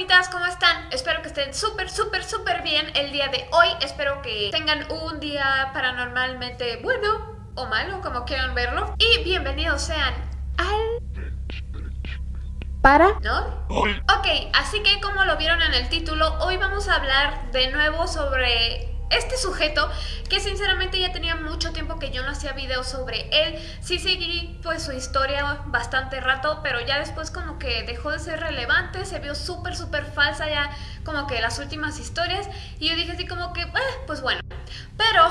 fantasmitas, ¿cómo están? Espero que estén súper, súper, súper bien el día de hoy. Espero que tengan un día paranormalmente bueno o malo, como quieran verlo. Y bienvenidos sean al... ¿Para? ¿No? Ok, así que como lo vieron en el título, hoy vamos a hablar de nuevo sobre este sujeto que sinceramente ya tenía mucho tiempo que yo no hacía videos sobre él. Sí seguí pues su historia bastante rato, pero ya después como que dejó de ser relevante, se vio súper súper falsa ya como que las últimas historias y yo dije así como que, eh, pues bueno, pero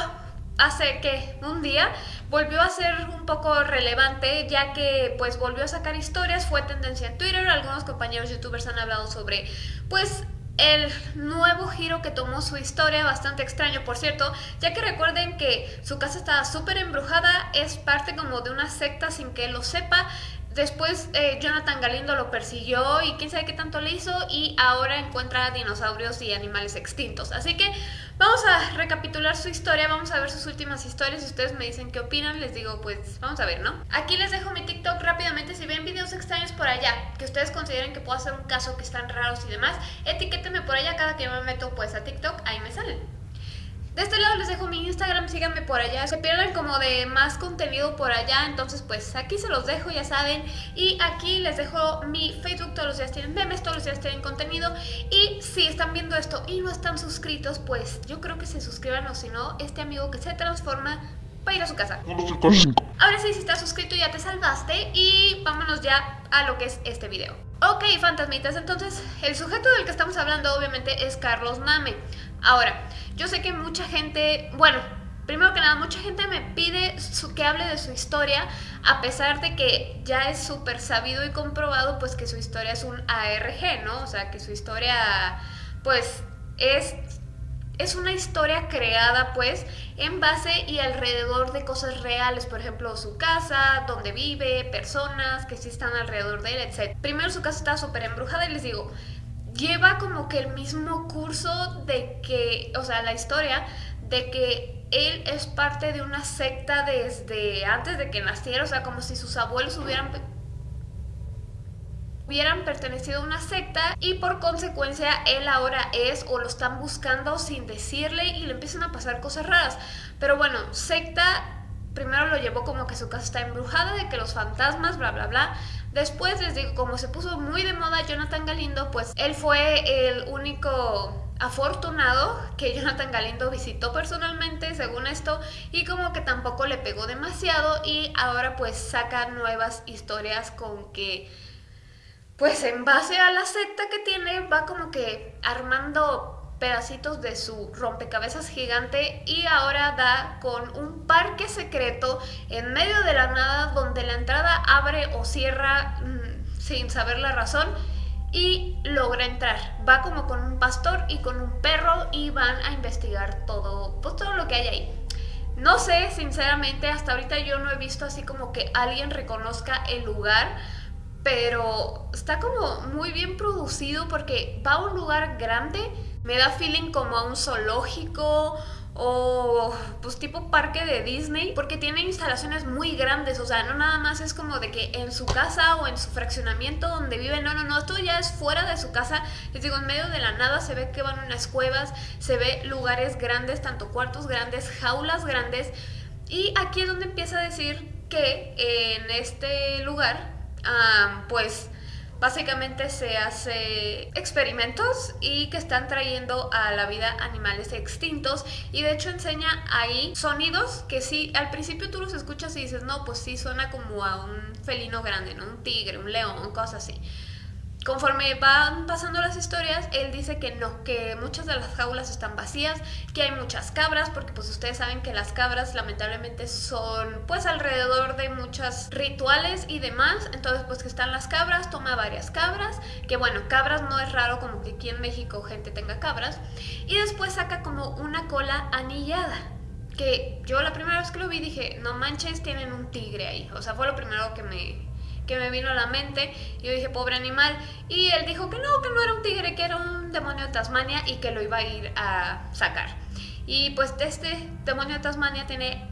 hace que un día volvió a ser un poco relevante ya que pues volvió a sacar historias, fue tendencia en Twitter, algunos compañeros youtubers han hablado sobre pues el nuevo giro que tomó su historia, bastante extraño por cierto, ya que recuerden que su casa estaba súper embrujada, es parte como de una secta sin que lo sepa, Después eh, Jonathan Galindo lo persiguió y quién sabe qué tanto le hizo y ahora encuentra dinosaurios y animales extintos. Así que vamos a recapitular su historia, vamos a ver sus últimas historias. Si ustedes me dicen qué opinan, les digo pues vamos a ver, ¿no? Aquí les dejo mi TikTok rápidamente. Si ven videos extraños por allá que ustedes consideren que puedo hacer un caso que están raros y demás, etiquétenme por allá cada que yo me meto pues a TikTok, ahí me salen. De este lado les dejo mi Instagram, síganme por allá, se pierdan como de más contenido por allá, entonces pues aquí se los dejo, ya saben. Y aquí les dejo mi Facebook, todos los días tienen memes, todos los días tienen contenido. Y si están viendo esto y no están suscritos, pues yo creo que se suscriban o si no, este amigo que se transforma va a ir a su casa. Ahora sí, si estás suscrito ya te salvaste y vámonos ya a lo que es este video. Ok, fantasmitas, entonces el sujeto del que estamos hablando obviamente es Carlos Name. Ahora, yo sé que mucha gente, bueno, primero que nada, mucha gente me pide que hable de su historia, a pesar de que ya es súper sabido y comprobado, pues que su historia es un ARG, ¿no? O sea, que su historia, pues, es, es una historia creada, pues, en base y alrededor de cosas reales, por ejemplo, su casa, donde vive, personas que sí están alrededor de él, etc. Primero su casa está súper embrujada y les digo, lleva como que el mismo curso de que, o sea, la historia de que él es parte de una secta desde antes de que naciera, o sea, como si sus abuelos hubieran hubieran pertenecido a una secta y por consecuencia él ahora es o lo están buscando sin decirle y le empiezan a pasar cosas raras. Pero bueno, secta primero lo llevó como que su casa está embrujada, de que los fantasmas, bla, bla, bla. Después les digo, como se puso muy de moda Jonathan Galindo, pues él fue el único afortunado que Jonathan Galindo visitó personalmente, según esto, y como que tampoco le pegó demasiado y ahora pues saca nuevas historias con que pues en base a la secta que tiene va como que armando pedacitos de su rompecabezas gigante y ahora da con un parque secreto en medio de la nada donde la entrada abre o cierra mm, sin saber la razón y logra entrar. Va como con un pastor y con un perro y van a investigar todo, pues todo lo que hay ahí. No sé, sinceramente, hasta ahorita yo no he visto así como que alguien reconozca el lugar, pero está como muy bien producido porque va a un lugar grande me da feeling como a un zoológico o pues tipo parque de Disney porque tiene instalaciones muy grandes, o sea, no nada más es como de que en su casa o en su fraccionamiento donde vive, no, no, no, esto ya es fuera de su casa, les digo, en medio de la nada se ve que van unas cuevas, se ve lugares grandes, tanto cuartos grandes, jaulas grandes. Y aquí es donde empieza a decir que en este lugar, ah, pues Básicamente se hace experimentos y que están trayendo a la vida animales extintos y de hecho enseña ahí sonidos que sí, al principio tú los escuchas y dices, no, pues sí suena como a un felino grande, ¿no? Un tigre, un león, cosas así. Conforme van pasando las historias, él dice que no, que muchas de las jaulas están vacías, que hay muchas cabras, porque pues ustedes saben que las cabras lamentablemente son pues alrededor de muchos rituales y demás, entonces pues que están las cabras, toma varias cabras, que bueno, cabras no es raro como que aquí en México gente tenga cabras, y después saca como una cola anillada, que yo la primera vez que lo vi dije, no manches, tienen un tigre ahí, o sea, fue lo primero que me, que me vino a la mente. Y yo dije, pobre animal. Y él dijo que no, que no era un tigre, que era un demonio de Tasmania y que lo iba a ir a sacar. Y pues este demonio de Tasmania tiene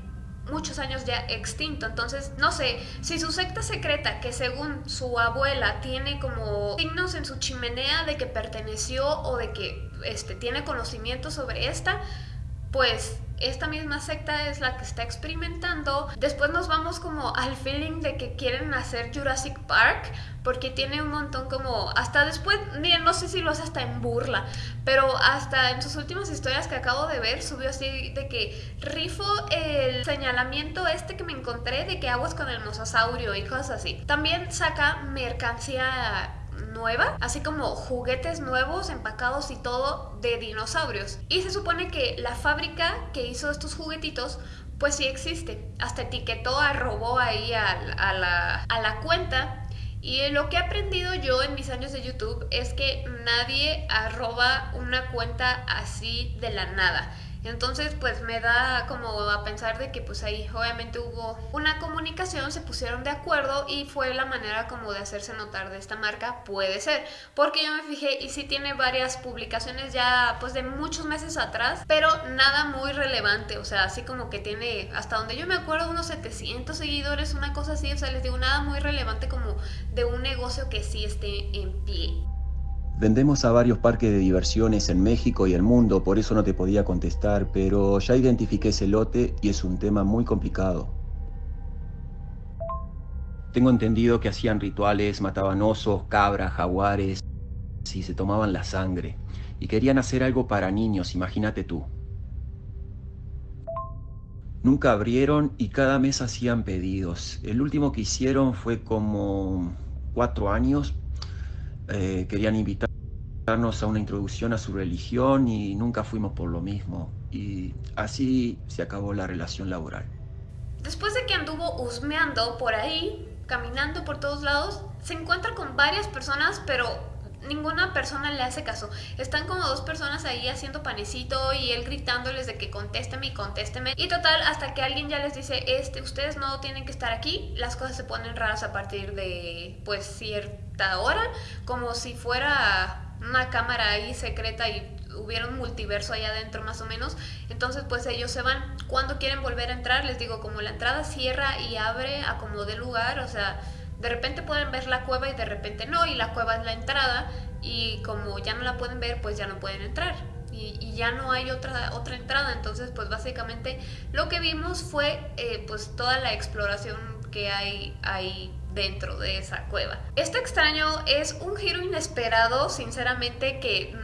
muchos años ya extinto. Entonces, no sé, si su secta secreta, que según su abuela tiene como signos en su chimenea de que perteneció o de que este, tiene conocimiento sobre esta, pues esta misma secta es la que está experimentando. Después nos vamos como al feeling de que quieren hacer Jurassic Park porque tiene un montón como hasta después, miren, no sé si lo hace hasta en burla, pero hasta en sus últimas historias que acabo de ver subió así de que rifo el señalamiento este que me encontré de que aguas con el mosasaurio y cosas así. También saca mercancía nueva, así como juguetes nuevos, empacados y todo de dinosaurios. Y se supone que la fábrica que hizo estos juguetitos pues sí existe. Hasta etiquetó, arrobó ahí a, la, a la cuenta y lo que he aprendido yo en mis años de YouTube es que nadie arroba una cuenta así de la nada. Entonces pues me da como a pensar de que pues ahí obviamente hubo una comunicación, se pusieron de acuerdo y fue la manera como de hacerse notar de esta marca, puede ser, porque yo me fijé y sí tiene varias publicaciones ya pues de muchos meses atrás, pero nada muy relevante, o sea, así como que tiene hasta donde yo me acuerdo unos 700 seguidores, una cosa así, o sea, les digo nada muy relevante como de un negocio que sí esté en pie. Vendemos a varios parques de diversiones en México y el mundo, por eso no te podía contestar, pero ya identifiqué ese lote y es un tema muy complicado. Tengo entendido que hacían rituales, mataban osos, cabras, jaguares y se tomaban la sangre. Y querían hacer algo para niños, imagínate tú. Nunca abrieron y cada mes hacían pedidos. El último que hicieron fue como cuatro años. Eh, querían invitar a una introducción a su religión y nunca fuimos por lo mismo. Y así se acabó la relación laboral. Después de que anduvo husmeando por ahí, caminando por todos lados, se encuentra con varias personas, pero ninguna persona le hace caso. Están como dos personas ahí haciendo panecito y él gritándoles de que contésteme y contésteme. Y total, hasta que alguien ya les dice, este, ustedes no tienen que estar aquí, las cosas se ponen raras a partir de pues cierta hora, como si fuera una cámara ahí secreta y hubiera un multiverso allá adentro más o menos. Entonces pues ellos se van. Cuando quieren volver a entrar, les digo, como la entrada cierra y abre a como de lugar, o sea, de repente pueden ver la cueva y de repente no, y la cueva es la entrada y como ya no la pueden ver, pues ya no pueden entrar. Y, ya no hay otra, otra entrada, entonces pues básicamente lo que vimos fue eh, pues toda la exploración que hay ahí dentro de esa cueva. Este extraño es un giro inesperado, sinceramente, que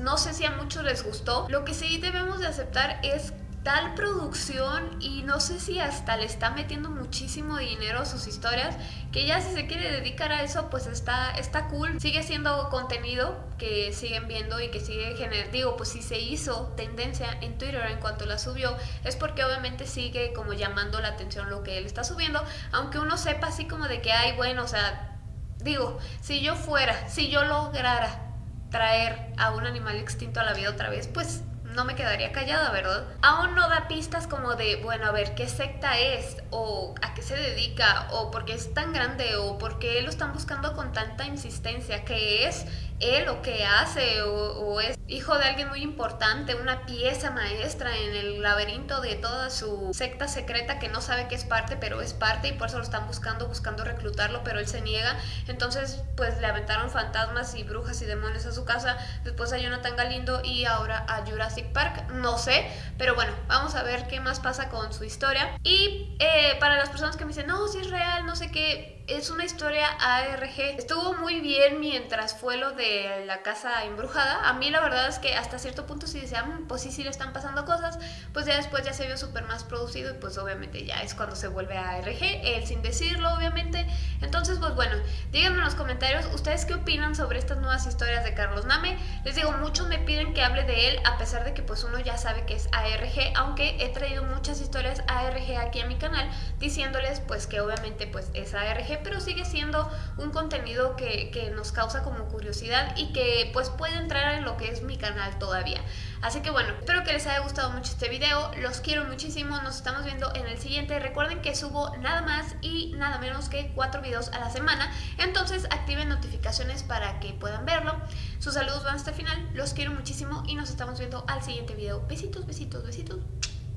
no sé si a muchos les gustó. Lo que sí debemos de aceptar es tal producción y no sé si hasta le está metiendo muchísimo dinero a sus historias que ya si se quiere dedicar a eso pues está, está cool. Sigue siendo contenido que siguen viendo y que sigue generando digo pues si se hizo tendencia en Twitter en cuanto la subió es porque obviamente sigue como llamando la atención lo que él está subiendo aunque uno sepa así como de que hay bueno o sea digo si yo fuera si yo lograra traer a un animal extinto a la vida otra vez pues no me quedaría callada, ¿verdad? Aún no da pistas como de, bueno, a ver, ¿qué secta es? ¿O a qué se dedica? ¿O por qué es tan grande? ¿O por qué lo están buscando con tanta insistencia? ¿Qué es? Él o qué hace o, es hijo de alguien muy importante, una pieza maestra en el laberinto de toda su secta secreta que no sabe que es parte, pero es parte y por eso lo están buscando, buscando reclutarlo, pero él se niega. Entonces, pues le aventaron fantasmas y brujas y demonios a su casa, después a Jonathan Galindo y ahora a Jurassic Park, no sé, pero bueno, vamos a ver qué más pasa con su historia. Y eh, para las personas que me dicen, no, si es real, no sé qué, es una historia ARG. Estuvo muy bien mientras fue lo de la casa embrujada. A mí la verdad es que hasta cierto punto sí decía, mm, pues sí, sí le están pasando cosas. Pues ya después ya se vio súper más producido y pues obviamente ya es cuando se vuelve ARG. Él sin decirlo, obviamente. Entonces, pues bueno, díganme en los comentarios ustedes qué opinan sobre estas nuevas historias de Carlos Name. Les digo, muchos me piden que hable de él a pesar de que pues uno ya sabe que es ARG, aunque he traído muchas historias ARG aquí a mi canal diciéndoles pues que obviamente pues es ARG pero sigue siendo un contenido que, que, nos causa como curiosidad y que pues puede entrar en lo que es mi canal todavía. Así que bueno, espero que les haya gustado mucho este video, los quiero muchísimo, nos estamos viendo en el siguiente. Recuerden que subo nada más y nada menos que cuatro videos a la semana, entonces activen notificaciones para que puedan verlo. Sus saludos van hasta el final, los quiero muchísimo y nos estamos viendo al siguiente video. Besitos, besitos, besitos.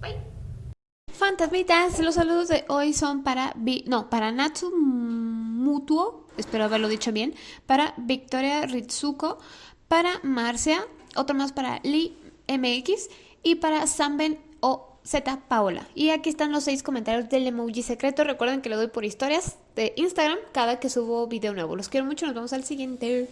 Bye. fantasmitas, los saludos de hoy son para... no, para Natsu Mutuo, espero haberlo dicho bien, para Victoria Ritsuko, para Marcia, otro más para Lee MX y para Samben o Z Paola. Y aquí están los seis comentarios del emoji secreto. Recuerden que lo doy por historias de Instagram cada que subo video nuevo. Los quiero mucho, nos vemos al siguiente.